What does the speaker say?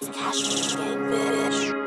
It's cash, bitch.